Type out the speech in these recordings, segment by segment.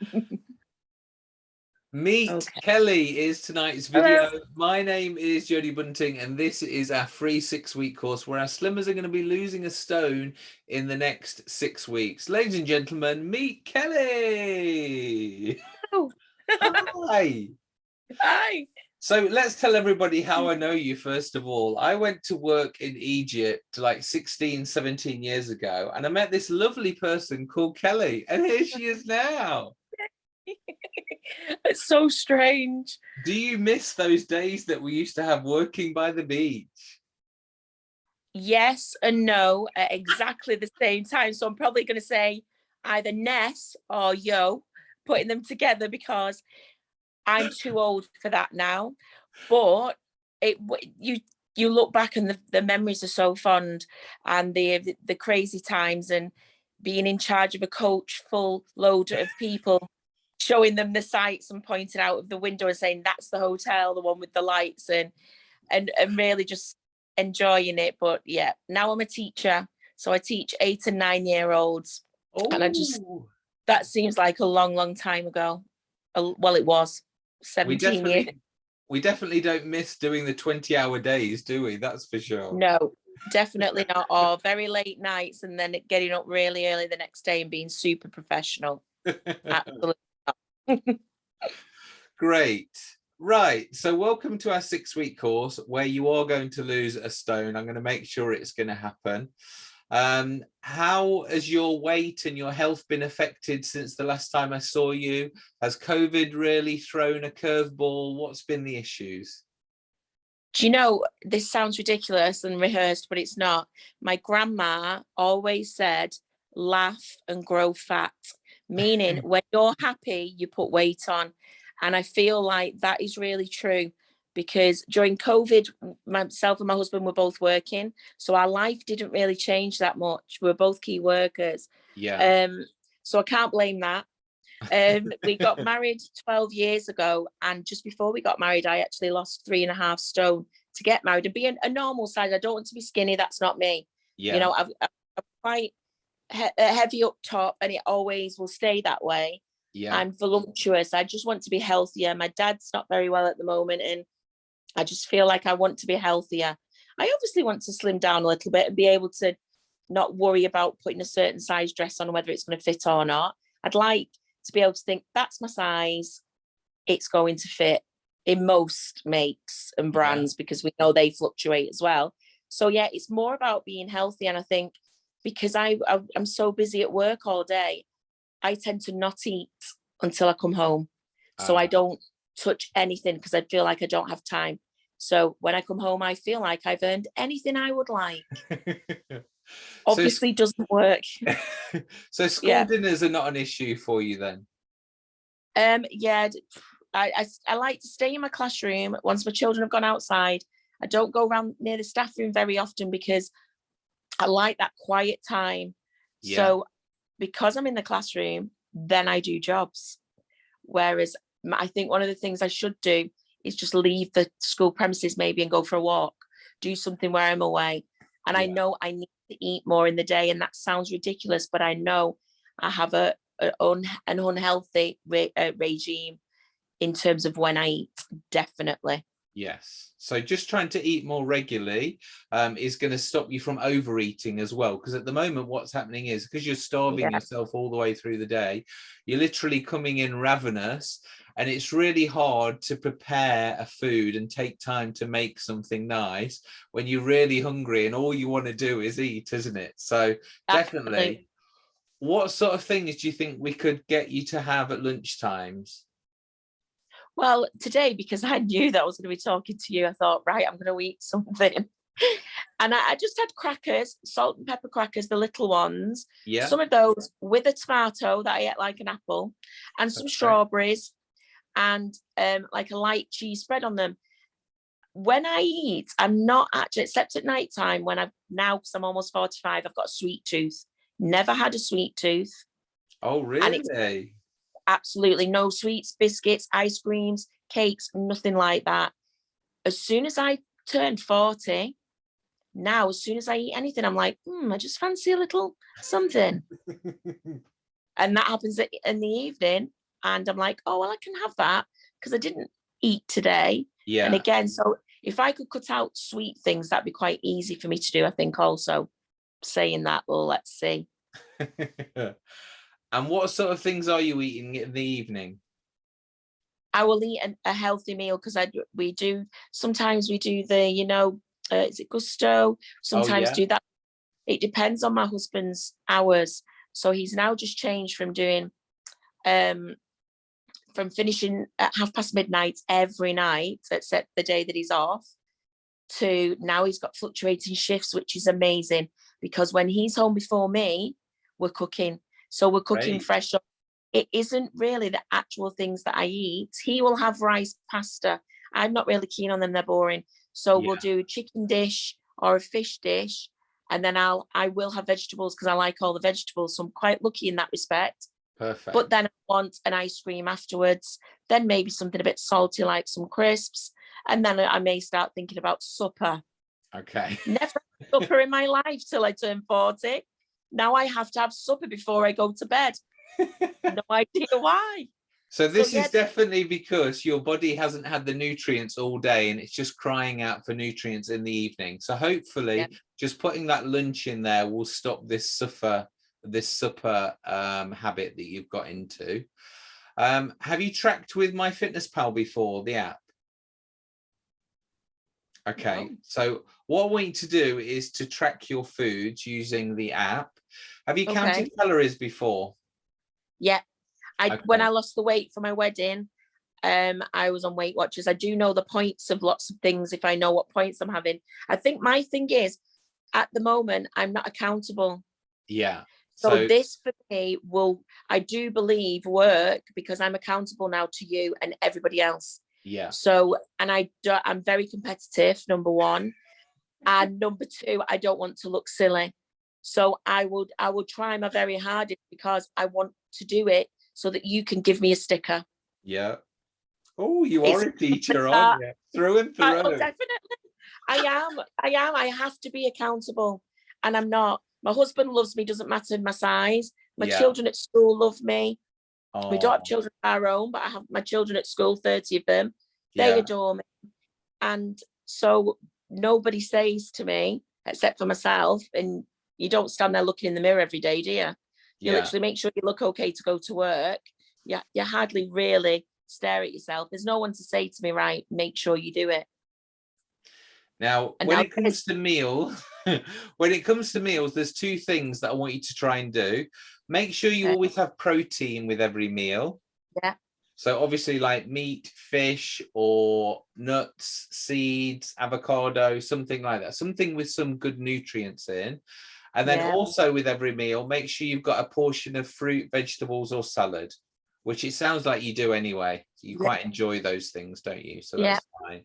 Meet Okay. Kelly is tonight's Hello. video. My name is Jodie Bunting, and this is our free six week course where our slimmers are going to be losing a stone in the next six weeks. Ladies and gentlemen, meet Kelly. Oh. Hi. Hi. So let's tell everybody how I know you first of all. I went to work in Egypt like 16, 17 years ago, and I met this lovely person called Kelly, and here she is now. it's so strange. Do you miss those days that we used to have working by the beach? Yes and no at exactly the same time. So I'm probably going to say either Ness or Yo, putting them together because I'm too old for that now. But it you you look back and the, the memories are so fond and the the crazy times and being in charge of a coach full load of people showing them the sights and pointing out of the window and saying that's the hotel the one with the lights and and and really just enjoying it. But yeah now i'm a teacher so i teach eight and nine year olds. And I just- Oh, that seems like a long long time ago. Well it was. We 17 years definitely, we definitely don't miss doing the 20 hour days, do we? That's for sure. no definitely not. Or very late nights and then getting up really early the next day and being super professional. Absolutely Great. Right. So welcome to our six week course where you are going to lose a stone. I'm going to make sure it's going to happen. Um, how has your weight and your health been affected since the last time I saw you? Has COVID really thrown a curveball? What's been the issues? Do you know, this sounds ridiculous and rehearsed, but it's not. My grandma always said, laugh and grow fat, meaning when you're happy, you put weight on. And I feel like that is really true because during COVID, myself and my husband were both working. So our life didn't really change that much. We are both key workers. Yeah. Um, so I can't blame that. Um, we got married 12 years ago, and just before we got married, I actually lost three and a half stone to get married and be a, a normal size. I don't want to be skinny. That's not me. yeah. You know, I've, I'm quite he- uh, heavy up top, and it always will stay that way. yeah. I'm voluptuous. I just want to be healthier. My dad's not very well at the moment, and I just feel like I want to be healthier. I obviously want to slim down a little bit and be able to not worry about putting a certain size dress on, whether it's going to fit or not. I'd like to be able to think that's my size. It's going to fit in most makes and brands because we know they fluctuate as well. So yeah, it's more about being healthy. And I think because I, I I'm so busy at work all day, I tend to not eat until I come home. So I Ah. don't touch anything because I feel like I don't have time. So when I come home, I feel like I've earned anything I would like. So Obviously doesn't work. so school Yeah. dinners are not an issue for you then? Um, yeah, I I like to stay in my classroom once my children have gone outside. I don't go around near the staff room very often because I like that quiet time. Yeah. So because I'm in the classroom, then I do jobs. Whereas I think one of the things I should do is just leave the school premises maybe and go for a walk, do something where I'm away. And I know I need to eat more in the day, and that sounds ridiculous, but I know I have a, a un, an unhealthy re, uh, regime in terms of when I eat. Definitely. Yes. So just trying to eat more regularly um, is going to stop you from overeating as well. Because at the moment, what's happening is because you're starving Yeah. yourself all the way through the day, you're literally coming in ravenous. And it's really hard to prepare a food and take time to make something nice when you're really hungry and all you want to do is eat, isn't it? So definitely. Absolutely. What sort of things do you think we could get you to have at lunch times? Well, today, because I knew that I was going to be talking to you, I thought, right, I'm going to eat something. And I, I just had crackers, salt and pepper crackers, the little ones. Yeah. Some of those with a tomato that I ate like an apple, and some Okay. strawberries, and um, like a light cheese spread on them. When I eat, I'm not actually, except at night time when I've now, because I'm almost 45, I've got a sweet tooth. Never had a sweet tooth. Oh, really? Absolutely no sweets, biscuits, ice creams, cakes, nothing like that. As soon as I turned 40, now as soon as I eat anything, I'm like, hmm, I just fancy a little something. And that happens in the evening. and I'm like, oh, well, I can have that because I didn't eat today. Yeah. And again, so if I could cut out sweet things, that'd be quite easy for me to do. I think also saying that, well, let's see. and what sort of things are you eating in the evening? I will eat an, a healthy meal because I we do sometimes we do the you know uh, is it Gousto sometimes yeah. do that it depends on my husband's hours so he's now just changed from doing um from finishing at half past midnight every night except the day that he's off to now he's got fluctuating shifts which is amazing because when he's home before me we're cooking so we're cooking Great. fresh up it isn't really the actual things that I eat. He will have rice pasta. I'm not really keen on them, they're boring. So we'll do a chicken dish or a fish dish. And then I'll I will have vegetables because I like all the vegetables. So I'm quite lucky in that respect. Perfect. But then I want an ice cream afterwards, then maybe something a bit salty like some crisps. And then I may start thinking about supper. okay. Never had supper in my life till I turn 40. Now I have to have supper before I go to bed. No idea why. So this yeah. is definitely because your body hasn't had the nutrients all day and it's just crying out for nutrients in the evening. So hopefully Yeah. just putting that lunch in there will stop this supper, this supper um, habit that you've got into. Um, have you tracked with MyFitnessPal before, the app? Okay, No. so what we need to do is to track your foods using the app. Have you counted Okay. calories before? Yeah. I when I lost the weight for my wedding, um, I was on Weight Watchers. I do know the points of lots of things if I know what points I'm having. I think my thing is at the moment I'm not accountable. Yeah. So, this for me will I do believe work because I'm accountable now to you and everybody else. Yeah. So and I don't, I'm very competitive, number one. And number two, I don't want to look silly. So I would I will try my very hardest because I want to do it so that you can give me a sticker. Yeah. Oh, you It's are a teacher, aren't you? Through and I, oh, through. definitely. I am. I am. I have to be accountable. And I'm not. My husband loves me, doesn't matter my size. My Yeah. children at school love me. We don't Oh, have children of our own, but I have my children at school, 30 of them. They yeah. adore me. And so nobody says to me, except for myself, and you don't stand there looking in the mirror every day, do you? You Yeah. literally make sure you look okay to go to work. Yeah, you hardly really stare at yourself. There's no one to say to me, right, make sure you do it. Now, And when now it comes to meal, when it comes to meals, there's two things that I want you to try and do. Make sure you Okay. always have protein with every meal. Yeah. So obviously like meat, fish, or nuts, seeds, avocado, something like that. Something with some good nutrients in. And then Yeah. also with every meal, make sure you've got a portion of fruit, vegetables, or salad, which it sounds like you do anyway. You Yeah. quite enjoy those things, don't you? So Yeah. that's fine.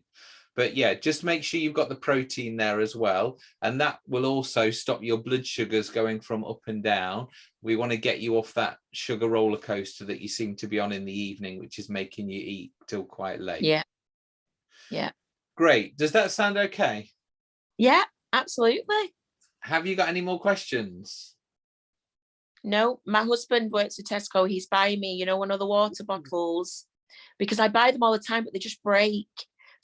But yeah, just make sure you've got the protein there as well. And that will also stop your blood sugars going from up and down. We want to get you off that sugar roller coaster that you seem to be on in the evening, which is making you eat till quite late. Yeah. Yeah. Great. Does that sound okay? Yeah, absolutely. Have you got any more questions? No, my husband works at Tesco. He's buying me, you know, one of the water mm-hmm. bottles because I buy them all the time, but they just break.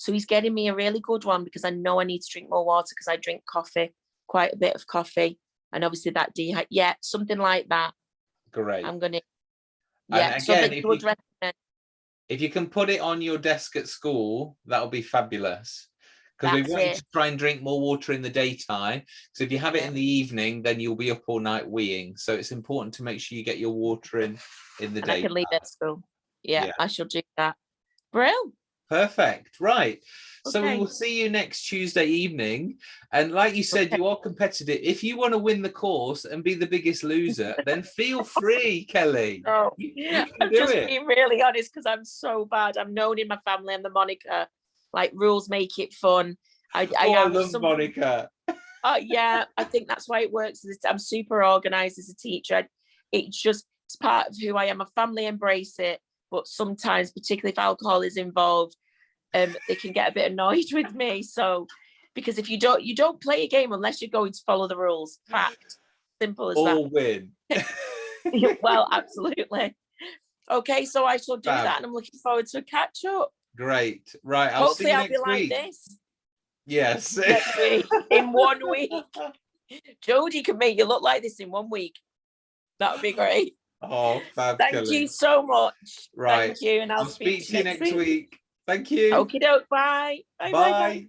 So he's getting me a really good one because I know I need to drink more water because I drink coffee, quite a bit of coffee. And obviously that dehy yeah, something like that. Great. I'm gonna yeah, so again, if you if you can put it on your desk at school, that'll be fabulous. Because we want you to try and drink more water in the daytime. Because if you have it in the evening, then you'll be up all night weeing. So it's important to make sure you get your water in in the and I day. can leave it at school. Yeah, Yeah. I shall do that. Brill. Perfect. Right. So we will see you next Tuesday evening. And like you said, Okay. you are competitive. If you want to win the course and be the biggest loser, then feel free, Kelly. Oh, You, you yeah, I'm just it. being really honest because I'm so bad. I'm known in my family. I'm the Monica. Like rules make it fun. I, I oh, I am love some- Monica. Oh yeah, I think that's why it works. I'm super organized as a teacher. It's just it's part of who I am. My family embrace it, but sometimes, particularly if alcohol is involved, um, they can get a bit annoyed with me. So, because if you don't, you don't play a game unless you're going to follow the rules. Fact, simple as that. All win. well, absolutely. Okay, so I shall do Fab. that and I'm looking forward to a catch up. Great. Right. I'll Hopefully see you I'll be next like week. this Yes. in one week. Jodie can make you look like this in one week. That would be great. oh, fab. Thank you so much. Right. Thank you. And I'll, I'll speak to you next week. week. Thank you. Okie doke. Bye. Bye. Bye. bye. Bye.